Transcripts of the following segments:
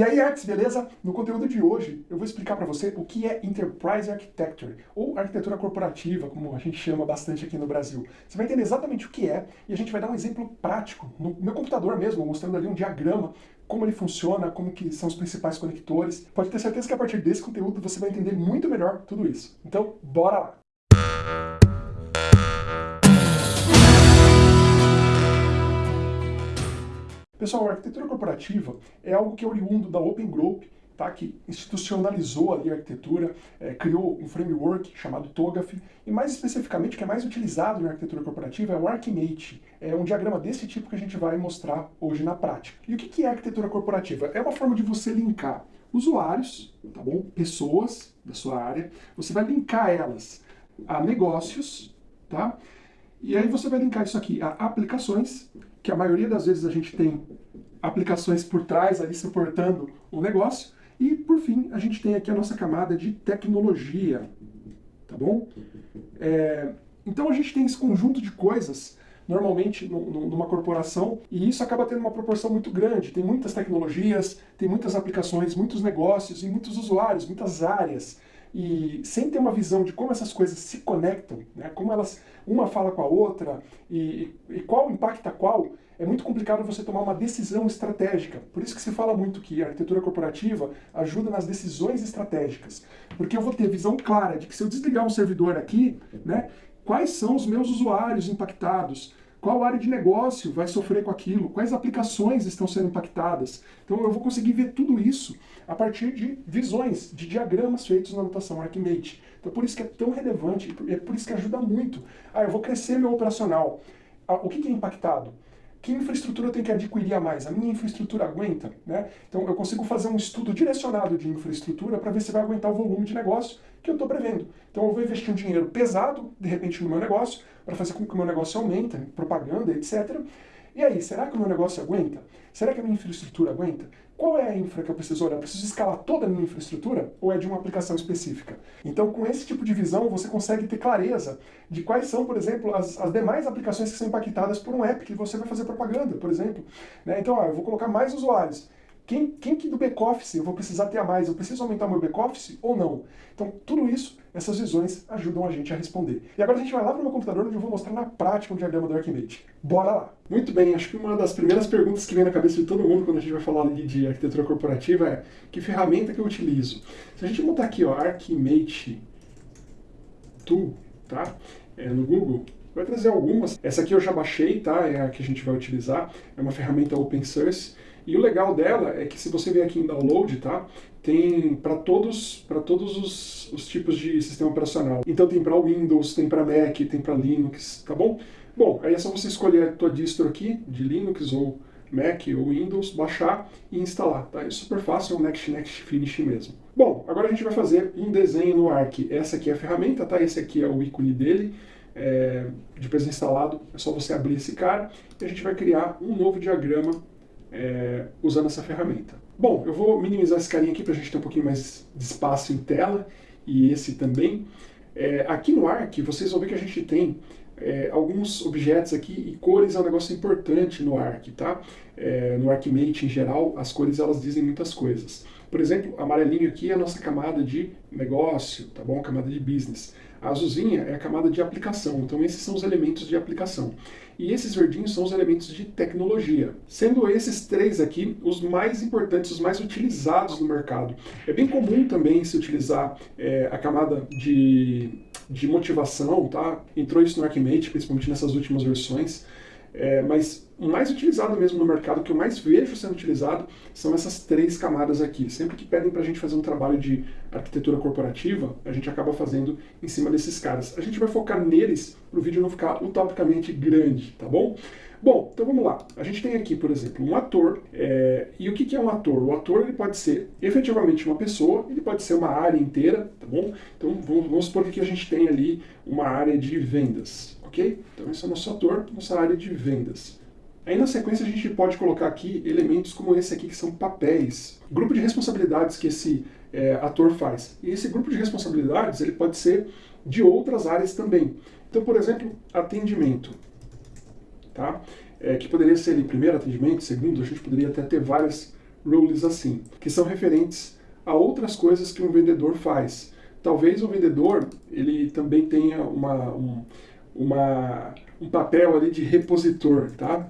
E aí, Arts, beleza? No conteúdo de hoje, eu vou explicar para você o que é Enterprise Architecture, ou arquitetura corporativa, como a gente chama bastante aqui no Brasil. Você vai entender exatamente o que é, e a gente vai dar um exemplo prático, no meu computador mesmo, mostrando ali um diagrama, como ele funciona, como que são os principais conectores. Pode ter certeza que a partir desse conteúdo você vai entender muito melhor tudo isso. Então, bora lá! Pessoal, a arquitetura corporativa é algo que é oriundo da Open Group, tá? que institucionalizou ali a arquitetura, é, criou um framework chamado TOGAF, e mais especificamente o que é mais utilizado na arquitetura corporativa é o Archimate. É um diagrama desse tipo que a gente vai mostrar hoje na prática. E o que é arquitetura corporativa? É uma forma de você linkar usuários, tá bom? pessoas da sua área, você vai linkar elas a negócios, tá? E aí você vai linkar isso aqui a aplicações, que a maioria das vezes a gente tem aplicações por trás ali suportando o negócio. E, por fim, a gente tem aqui a nossa camada de tecnologia, tá bom? É, então a gente tem esse conjunto de coisas normalmente numa corporação, e isso acaba tendo uma proporção muito grande. Tem muitas tecnologias, tem muitas aplicações, muitos negócios e muitos usuários, muitas áreas e sem ter uma visão de como essas coisas se conectam, né, como elas, uma fala com a outra e, e qual impacta qual, é muito complicado você tomar uma decisão estratégica. Por isso que se fala muito que a arquitetura corporativa ajuda nas decisões estratégicas. Porque eu vou ter visão clara de que se eu desligar um servidor aqui, né, quais são os meus usuários impactados, qual área de negócio vai sofrer com aquilo? Quais aplicações estão sendo impactadas? Então eu vou conseguir ver tudo isso a partir de visões, de diagramas feitos na notação Archimate. Então por isso que é tão relevante, é por isso que ajuda muito. Ah, eu vou crescer meu operacional. Ah, o que, que é impactado? Que infraestrutura eu tenho que adquirir a mais? A minha infraestrutura aguenta? Né? Então eu consigo fazer um estudo direcionado de infraestrutura para ver se vai aguentar o volume de negócio que eu estou prevendo. Então eu vou investir um dinheiro pesado, de repente, no meu negócio, para fazer com que o meu negócio aumente, propaganda, etc. E aí, será que o meu negócio aguenta? Será que a minha infraestrutura aguenta? Qual é a infra que eu preciso olhar? Eu preciso escalar toda a minha infraestrutura ou é de uma aplicação específica? Então, com esse tipo de visão, você consegue ter clareza de quais são, por exemplo, as, as demais aplicações que são impactadas por um app que você vai fazer propaganda, por exemplo. Né? Então, ó, eu vou colocar mais usuários. Quem, quem que do back-office eu vou precisar ter a mais? Eu preciso aumentar meu back-office ou não? Então, tudo isso, essas visões ajudam a gente a responder. E agora a gente vai lá para o meu computador onde eu vou mostrar na prática um diagrama do Archimate. Bora lá! Muito bem, acho que uma das primeiras perguntas que vem na cabeça de todo mundo quando a gente vai falar de arquitetura corporativa é que ferramenta que eu utilizo? Se a gente botar aqui, ó, Archimate Tool, tá? É, no Google, vai trazer algumas. Essa aqui eu já baixei, tá? É a que a gente vai utilizar. É uma ferramenta open source. E o legal dela é que se você vier aqui em download, tá? Tem para todos, para todos os, os, tipos de sistema operacional. Então tem para Windows, tem para Mac, tem para Linux, tá bom? Bom, aí é só você escolher a tua distro aqui, de Linux ou Mac ou Windows, baixar e instalar, tá? É super fácil, é um Next Next Finish mesmo. Bom, agora a gente vai fazer um desenho no Arc. Essa aqui é a ferramenta, tá? Esse aqui é o ícone dele. É, depois de instalado, é só você abrir esse cara e a gente vai criar um novo diagrama é, usando essa ferramenta. Bom, eu vou minimizar esse carinha aqui para a gente ter um pouquinho mais de espaço em tela, e esse também. É, aqui no Arc, vocês vão ver que a gente tem é, alguns objetos aqui, e cores é um negócio importante no Arc, tá? É, no ArcMate em geral, as cores elas dizem muitas coisas. Por exemplo, amarelinho aqui é a nossa camada de negócio, tá bom? Camada de business. A azulzinha é a camada de aplicação, então esses são os elementos de aplicação. E esses verdinhos são os elementos de tecnologia, sendo esses três aqui os mais importantes, os mais utilizados no mercado. É bem comum também se utilizar é, a camada de, de motivação, tá? Entrou isso no Archimate, principalmente nessas últimas versões, é, mas o mais utilizado mesmo no mercado, que eu mais vejo sendo utilizado, são essas três camadas aqui. Sempre que pedem para a gente fazer um trabalho de arquitetura corporativa, a gente acaba fazendo em cima desses caras. A gente vai focar neles para o vídeo não ficar utopicamente grande, tá bom? Bom, então vamos lá. A gente tem aqui, por exemplo, um ator. É... E o que é um ator? O ator ele pode ser efetivamente uma pessoa, ele pode ser uma área inteira, tá bom? Então vamos, vamos supor que a gente tem ali uma área de vendas ok? Então esse é o nosso ator, nossa área de vendas. Aí na sequência a gente pode colocar aqui elementos como esse aqui, que são papéis. Grupo de responsabilidades que esse é, ator faz. E esse grupo de responsabilidades ele pode ser de outras áreas também. Então, por exemplo, atendimento. Tá? É, que poderia ser ali, primeiro atendimento, segundo, a gente poderia até ter várias rules assim, que são referentes a outras coisas que um vendedor faz. Talvez o vendedor ele também tenha uma, um, uma, um papel ali de repositor, tá?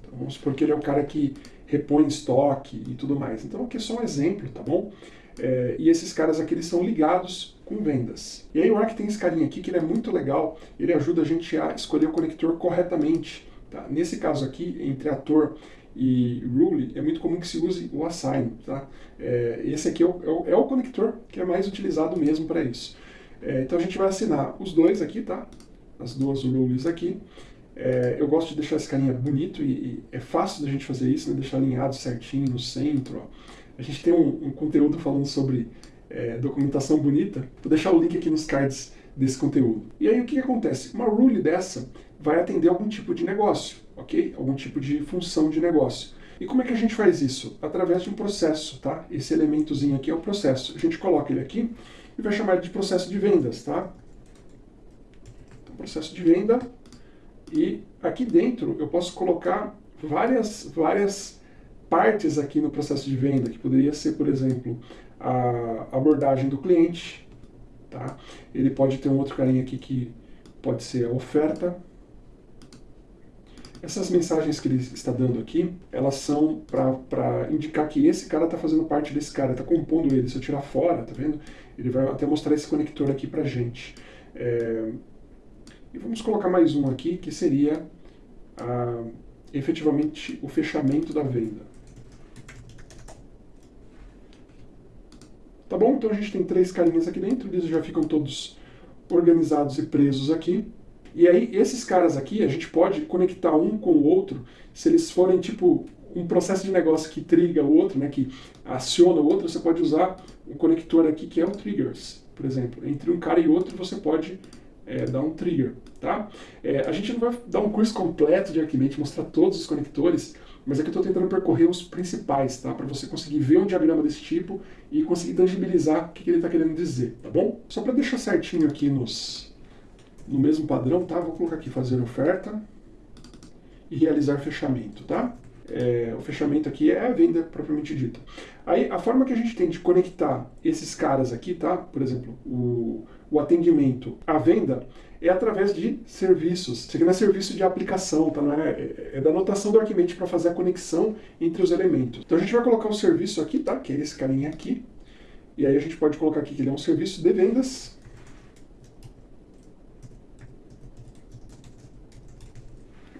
Então, vamos supor que ele é o cara que repõe estoque e tudo mais. Então aqui é só um exemplo, tá bom? É, e esses caras aqui eles são ligados com vendas. E aí o Arc tem esse carinha aqui que ele é muito legal, ele ajuda a gente a escolher o conector corretamente. Tá? Nesse caso aqui, entre ator e rule, é muito comum que se use o assign. Tá? É, esse aqui é o, é, o, é o, conector que é mais utilizado mesmo para isso. É, então a gente vai assinar os dois aqui, tá? As duas rules aqui. É, eu gosto de deixar esse carinha bonito e, e, é fácil da gente fazer isso, né? deixar alinhado certinho no centro. Ó. A gente tem um, um conteúdo falando sobre é, documentação bonita. Vou deixar o link aqui nos cards desse conteúdo. E aí o que, que acontece? Uma rule dessa vai atender algum tipo de negócio, ok? Algum tipo de função de negócio. E como é que a gente faz isso? Através de um processo, tá? Esse elementozinho aqui é o processo. A gente coloca ele aqui e vai chamar ele de processo de vendas, tá? Então, processo de venda. E aqui dentro eu posso colocar várias, várias partes aqui no processo de venda, que poderia ser, por exemplo, a abordagem do cliente, tá? Ele pode ter um outro carinha aqui que pode ser a oferta. Essas mensagens que ele está dando aqui, elas são para indicar que esse cara está fazendo parte desse cara, está compondo ele. Se eu tirar fora, tá vendo? Ele vai até mostrar esse conector aqui para gente. É... E vamos colocar mais um aqui, que seria a, efetivamente o fechamento da venda. Tá bom? Então a gente tem três carinhas aqui dentro, eles já ficam todos organizados e presos aqui. E aí, esses caras aqui, a gente pode conectar um com o outro, se eles forem tipo um processo de negócio que triga o outro, né, que aciona o outro, você pode usar um conector aqui que é o triggers, por exemplo. Entre um cara e outro você pode é, dar um trigger, tá? É, a gente não vai dar um curso completo de Arquimedes, mostrar todos os conectores, mas aqui eu estou tentando percorrer os principais, tá? Para você conseguir ver um diagrama desse tipo e conseguir tangibilizar o que, que ele está querendo dizer, tá bom? Só para deixar certinho aqui nos, no mesmo padrão, tá? Vou colocar aqui fazer oferta e realizar fechamento, tá? É, o fechamento aqui é a venda propriamente dita. Aí, a forma que a gente tem de conectar esses caras aqui, tá? Por exemplo, o, o atendimento à venda é através de serviços. Isso aqui não é serviço de aplicação, tá? Não é, é, é da anotação do Arquimate para fazer a conexão entre os elementos. Então a gente vai colocar o serviço aqui, tá? Que é esse carinha aqui. E aí a gente pode colocar aqui que ele é um serviço de vendas.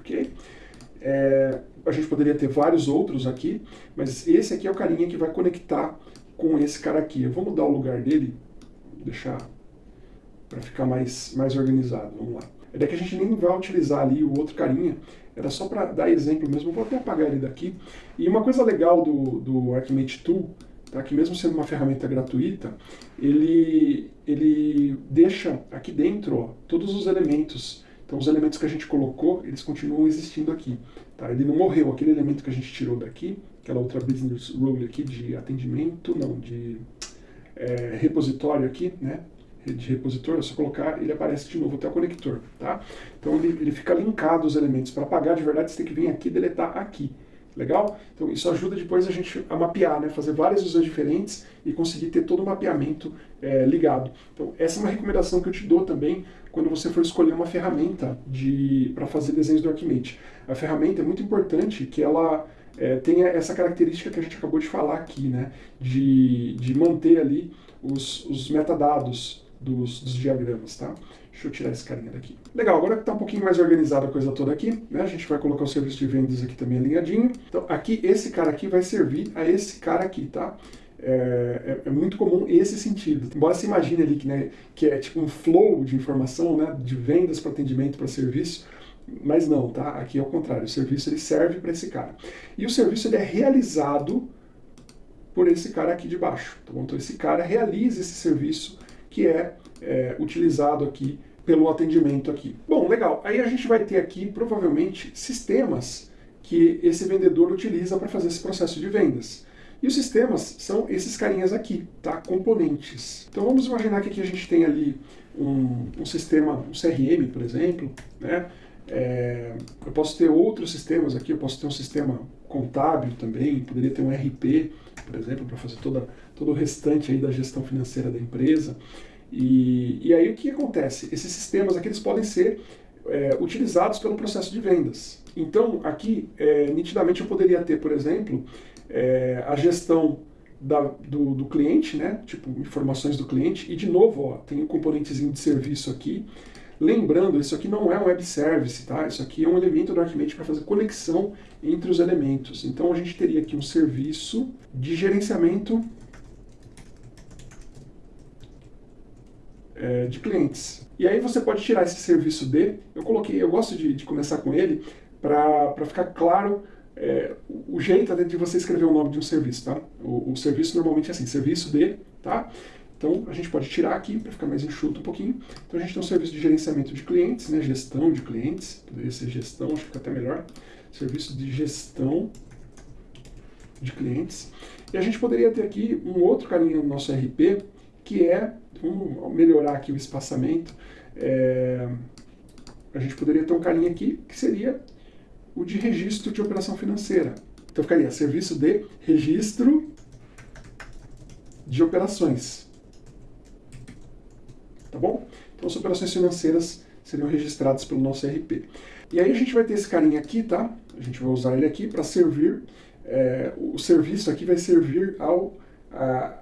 Ok? É, a gente poderia ter vários outros aqui, mas esse aqui é o carinha que vai conectar com esse cara aqui. Eu vou mudar o lugar dele, deixar para ficar mais, mais organizado. Vamos lá. É que a gente nem vai utilizar ali o outro carinha, era só para dar exemplo mesmo, vou até apagar ele daqui. E uma coisa legal do, do Archimate Tool, tá, que mesmo sendo uma ferramenta gratuita, ele, ele deixa aqui dentro ó, todos os elementos. Então os elementos que a gente colocou, eles continuam existindo aqui. Tá? Ele não morreu, aquele elemento que a gente tirou daqui, aquela outra business rule aqui de atendimento, não, de é, repositório aqui, né? de repositor, é só colocar, ele aparece de novo até o conector, tá? Então ele, ele fica linkado os elementos. Para apagar de verdade, você tem que vir aqui e deletar aqui. Legal? Então isso ajuda depois a gente a mapear, né? fazer várias visões diferentes e conseguir ter todo o mapeamento é, ligado. Então essa é uma recomendação que eu te dou também quando você for escolher uma ferramenta para fazer desenhos do Archimate. A ferramenta é muito importante que ela é, tenha essa característica que a gente acabou de falar aqui, né? de, de manter ali os, os metadados, dos, dos diagramas, tá? Deixa eu tirar esse carinha daqui. Legal, agora que está um pouquinho mais organizada a coisa toda aqui, né, a gente vai colocar o serviço de vendas aqui também alinhadinho. Então aqui, esse cara aqui vai servir a esse cara aqui, tá? É, é, é, muito comum esse sentido. Embora se imagine ali que, né, que é tipo um flow de informação, né, de vendas para atendimento para serviço, mas não, tá? Aqui é o contrário, o serviço ele serve para esse cara. E o serviço ele é realizado por esse cara aqui de baixo? Então esse cara realiza esse serviço que é, é utilizado aqui pelo atendimento aqui. Bom, legal. Aí a gente vai ter aqui, provavelmente, sistemas que esse vendedor utiliza para fazer esse processo de vendas. E os sistemas são esses carinhas aqui, tá? Componentes. Então vamos imaginar que aqui a gente tem ali um, um sistema, um CRM, por exemplo, né? É, eu posso ter outros sistemas aqui, eu posso ter um sistema contábil também, poderia ter um RP, por exemplo, para fazer toda, todo o restante aí da gestão financeira da empresa. E, e aí o que acontece? Esses sistemas aqui eles podem ser é, utilizados pelo processo de vendas. Então aqui, é, nitidamente eu poderia ter, por exemplo, é, a gestão da, do, do, cliente, né? tipo informações do cliente, e de novo ó, tem um componentezinho de serviço aqui, Lembrando, isso aqui não é um web service, tá? Isso aqui é um elemento do Archimate para fazer conexão entre os elementos. Então a gente teria aqui um serviço de gerenciamento é, de clientes. E aí você pode tirar esse serviço de, eu coloquei, eu gosto de, de começar com ele para ficar claro é, o jeito de você escrever o nome de um serviço, tá? O, o serviço normalmente é assim, serviço de, tá? Então, a gente pode tirar aqui para ficar mais enxuto um pouquinho. Então, a gente tem um serviço de gerenciamento de clientes, né, gestão de clientes, poderia ser gestão, acho que fica até melhor. Serviço de gestão de clientes. E a gente poderia ter aqui um outro carinha no nosso RP, que é, vamos melhorar aqui o espaçamento, é, a gente poderia ter um carinha aqui, que seria o de registro de operação financeira. Então ficaria serviço de registro de operações tá bom? Então as operações financeiras seriam registradas pelo nosso RP. E aí a gente vai ter esse carinha aqui, tá? A gente vai usar ele aqui para servir, é, o serviço aqui vai servir ao,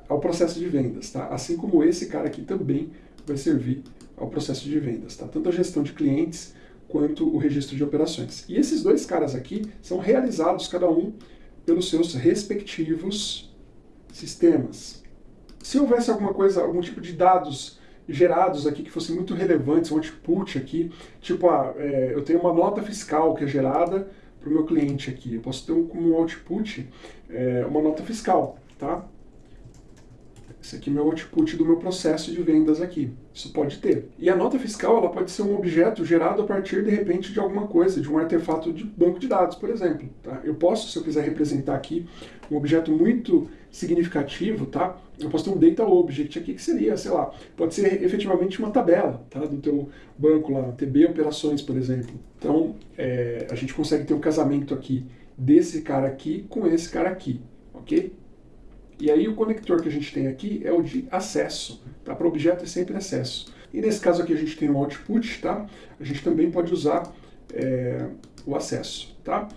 ao processo de vendas, tá? Assim como esse cara aqui também vai servir ao processo de vendas, tá? Tanto a gestão de clientes quanto o registro de operações. E esses dois caras aqui são realizados cada um pelos seus respectivos sistemas. Se houvesse alguma coisa, algum tipo de dados gerados aqui que fossem muito relevantes, um output aqui, tipo, ah, é, eu tenho uma nota fiscal que é gerada para o meu cliente aqui, eu posso ter um, como output é, uma nota fiscal, tá? Esse aqui é meu output do meu processo de vendas aqui. Isso pode ter. E a nota fiscal ela pode ser um objeto gerado a partir, de repente, de alguma coisa, de um artefato de banco de dados, por exemplo. Tá? Eu posso, se eu quiser representar aqui um objeto muito significativo, tá? eu posso ter um data object aqui que seria, sei lá, pode ser efetivamente uma tabela tá? do teu banco lá, TB operações, por exemplo. Então, é, a gente consegue ter um casamento aqui desse cara aqui com esse cara aqui, ok? E aí o conector que a gente tem aqui é o de acesso, tá? Para objeto é sempre acesso. E nesse caso aqui a gente tem o output, tá? A gente também pode usar é, o acesso, tá?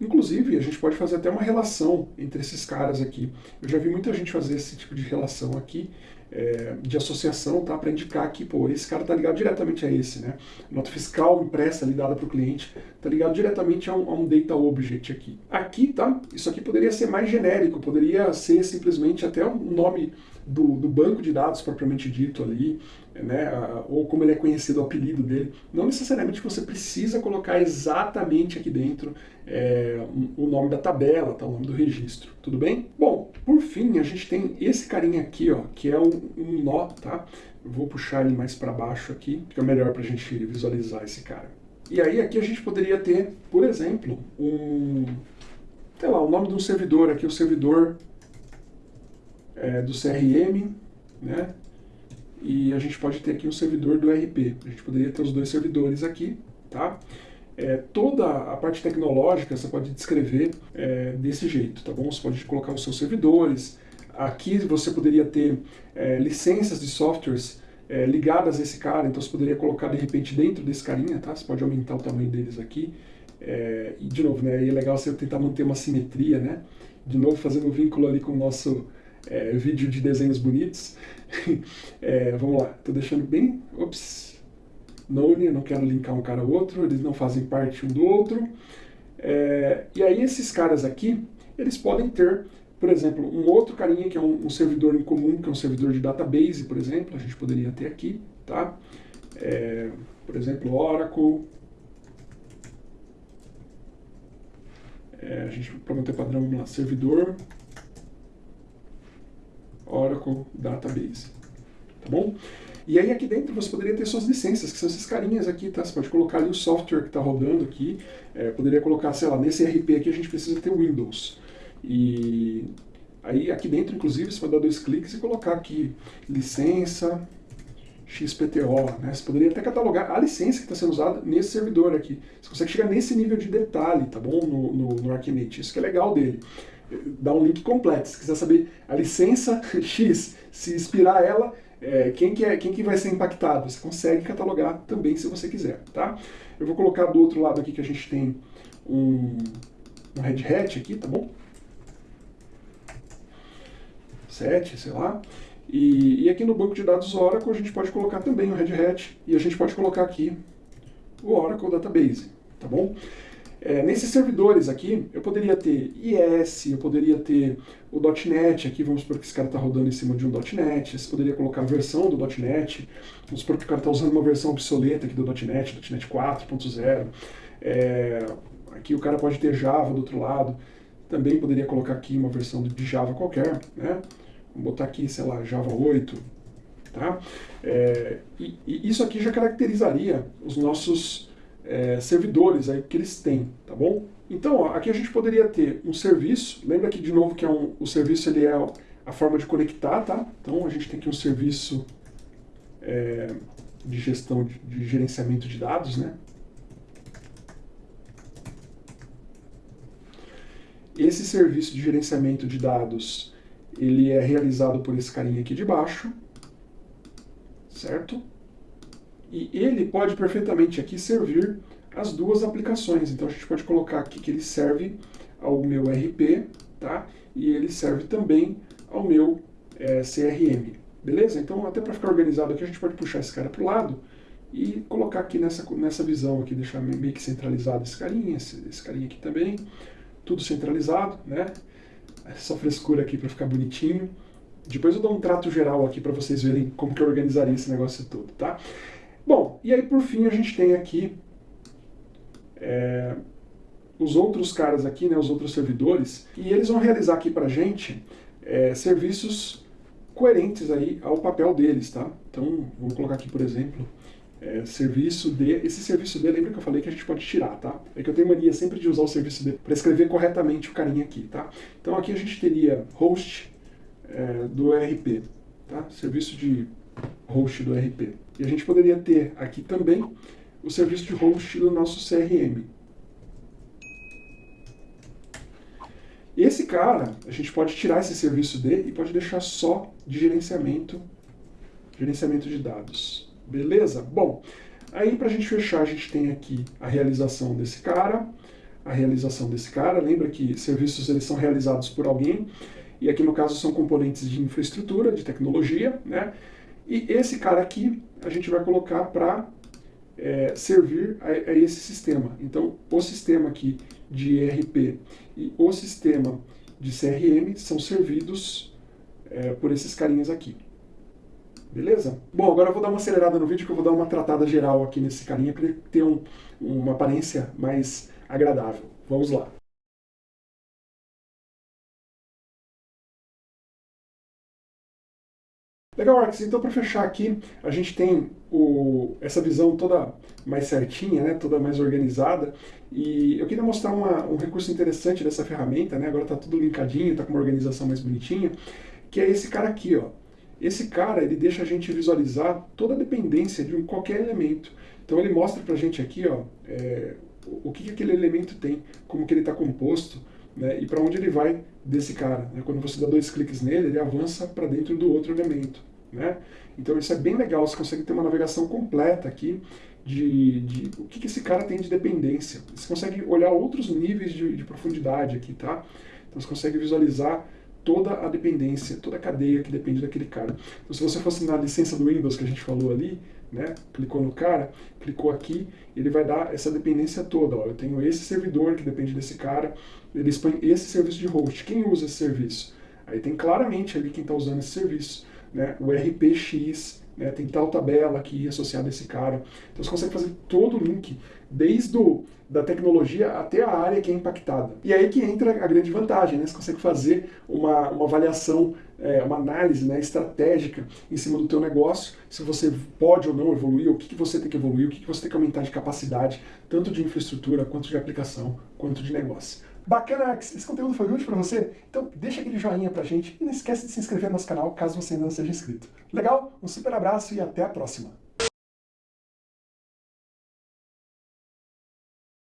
Inclusive, a gente pode fazer até uma relação entre esses caras aqui. Eu já vi muita gente fazer esse tipo de relação aqui, é, de associação, tá? Para indicar que, pô, esse cara tá ligado diretamente a esse, né? Nota fiscal impressa ali dada para o cliente, tá ligado diretamente a um, a um, data object aqui. Aqui, tá? Isso aqui poderia ser mais genérico, poderia ser simplesmente até o nome do, do banco de dados propriamente dito ali, né? Ou como ele é conhecido, o apelido dele. Não necessariamente você precisa colocar exatamente aqui dentro é, o nome da tabela, tá? o nome do registro, tudo bem? Bom, por fim, a gente tem esse carinha aqui, ó, que é um, um nó, tá? Vou puxar ele mais para baixo aqui, fica melhor para a gente visualizar esse cara. E aí aqui a gente poderia ter, por exemplo, um, sei lá, o nome de um servidor aqui, o servidor é, do CRM, né? E a gente pode ter aqui um servidor do RP. A gente poderia ter os dois servidores aqui, tá? É, toda a parte tecnológica você pode descrever é, desse jeito, tá bom? Você pode colocar os seus servidores. Aqui você poderia ter é, licenças de softwares é, ligadas a esse cara, então você poderia colocar de repente dentro desse carinha, tá? Você pode aumentar o tamanho deles aqui. É, e de novo, né, é legal você tentar manter uma simetria, né? De novo fazendo um vínculo ali com o nosso é, vídeo de desenhos bonitos. vamos lá, estou deixando bem... Ops, None, eu não quero linkar um cara ao outro, eles não fazem parte um do outro. É, e aí esses caras aqui, eles podem ter, por exemplo, um outro carinha que é um, um, servidor em comum, que é um servidor de database, por exemplo, a gente poderia ter aqui, tá? É, por exemplo, Oracle. É, a gente, para manter padrão, vamos lá, servidor Oracle Database, tá bom? E aí aqui dentro você poderia ter suas licenças, que são esses carinhas aqui, tá? Você pode colocar ali o software que está rodando aqui, é, poderia colocar, sei lá, nesse RP aqui a gente precisa ter Windows. E aí aqui dentro, inclusive, você pode dar dois cliques e colocar aqui licença XPTO, né? Você poderia até catalogar a licença que está sendo usada nesse servidor aqui. Você consegue chegar nesse nível de detalhe, tá bom? No, no, no. Isso que é legal dele. Dá um link completo. Se quiser saber a licença X, se inspirar ela, é, quem, que é, quem que vai ser impactado, você consegue catalogar também se você quiser, tá? Eu vou colocar do outro lado aqui que a gente tem um, um Red Hat aqui, tá bom? 7, sei lá. E, e, aqui no banco de dados Oracle a gente pode colocar também o Red Hat e a gente pode colocar aqui o Oracle Database, tá bom? É, nesses servidores aqui, eu poderia ter IS, eu poderia ter o .NET, aqui vamos supor que esse cara está rodando em cima de um .NET, você poderia colocar a versão do .NET, vamos supor que o cara está usando uma versão obsoleta aqui do .NET, .NET 4.0, é, aqui o cara pode ter Java do outro lado, também poderia colocar aqui uma versão de Java qualquer, né? Vamos botar aqui, sei lá, Java 8, tá? É, e, e isso aqui já caracterizaria os nossos é, servidores aí que eles têm, tá bom? Então, ó, aqui a gente poderia ter um serviço, lembra que de novo que é um, o serviço ele é a forma de conectar, tá? Então a gente tem aqui um serviço é, de gestão, de, de gerenciamento de dados, né? Esse serviço de gerenciamento de dados, ele é realizado por esse carinha aqui de baixo, certo? E ele pode perfeitamente aqui servir as duas aplicações. Então a gente pode colocar aqui que ele serve ao meu RP, tá? E ele serve também ao meu é, CRM. Beleza? Então até para ficar organizado aqui a gente pode puxar esse cara para o lado e colocar aqui nessa, nessa visão aqui, deixar meio que centralizado esse carinha, esse, esse carinha aqui também. Tudo centralizado, né? Essa frescura aqui para ficar bonitinho. Depois eu dou um trato geral aqui para vocês verem como que eu organizaria esse negócio todo, tá? E aí por fim a gente tem aqui é, os outros caras aqui, né, os outros servidores, e eles vão realizar aqui pra gente é, serviços coerentes aí ao papel deles, tá? Então, vamos colocar aqui, por exemplo, é, serviço de... Esse serviço D, lembra que eu falei que a gente pode tirar, tá? É que eu tenho mania sempre de usar o serviço D para escrever corretamente o carinha aqui, tá? Então aqui a gente teria host é, do ERP, tá? Serviço de host do ERP. E a gente poderia ter aqui também o serviço de host do nosso CRM. Esse cara, a gente pode tirar esse serviço dele e pode deixar só de gerenciamento, gerenciamento de dados. Beleza? Bom, aí para a gente fechar, a gente tem aqui a realização desse cara, a realização desse cara. Lembra que serviços eles são realizados por alguém, e aqui no caso são componentes de infraestrutura, de tecnologia, né? E esse cara aqui a gente vai colocar para é, servir a, a, esse sistema. Então, o sistema aqui de ERP e o sistema de CRM são servidos é, por esses carinhas aqui. Beleza? Bom, agora eu vou dar uma acelerada no vídeo que eu vou dar uma tratada geral aqui nesse carinha para ele ter um, uma aparência mais agradável. Vamos lá. Legal, Arx. Então, para fechar aqui, a gente tem o, essa visão toda mais certinha, né, toda mais organizada. E eu queria mostrar uma, um recurso interessante dessa ferramenta, né, agora está tudo linkadinho, está com uma organização mais bonitinha, que é esse cara aqui. Ó. Esse cara ele deixa a gente visualizar toda a dependência de qualquer elemento. Então ele mostra para a gente aqui ó, é, o que, que aquele elemento tem, como que ele está composto, né, e para onde ele vai desse cara. Né? Quando você dá dois cliques nele, ele avança para dentro do outro elemento. Né? Então isso é bem legal, você consegue ter uma navegação completa aqui de, de o que, que esse cara tem de dependência. Você consegue olhar outros níveis de, de profundidade aqui, tá? Então você consegue visualizar toda a dependência, toda a cadeia que depende daquele cara. Então se você fosse na licença do Windows que a gente falou ali, né, clicou no cara, clicou aqui, ele vai dar essa dependência toda. Ó. Eu tenho esse servidor que depende desse cara, ele expõe esse serviço de host. Quem usa esse serviço? Aí tem claramente ali quem está usando esse serviço. Né? O RPX, né? tem tal tabela aqui associada a esse cara. Então você consegue fazer todo o link, desde o, da tecnologia até a área que é impactada. E aí que entra a grande vantagem, né? Você consegue fazer uma, uma avaliação, é, uma análise né, estratégica em cima do teu negócio, se você pode ou não evoluir, o que, que você tem que evoluir, o que, que você tem que aumentar de capacidade, tanto de infraestrutura, quanto de aplicação, quanto de negócio. Bacana, esse conteúdo foi útil para você? Então deixa aquele joinha pra gente e não esquece de se inscrever no nosso canal caso você ainda não seja inscrito. Legal? Um super abraço e até a próxima!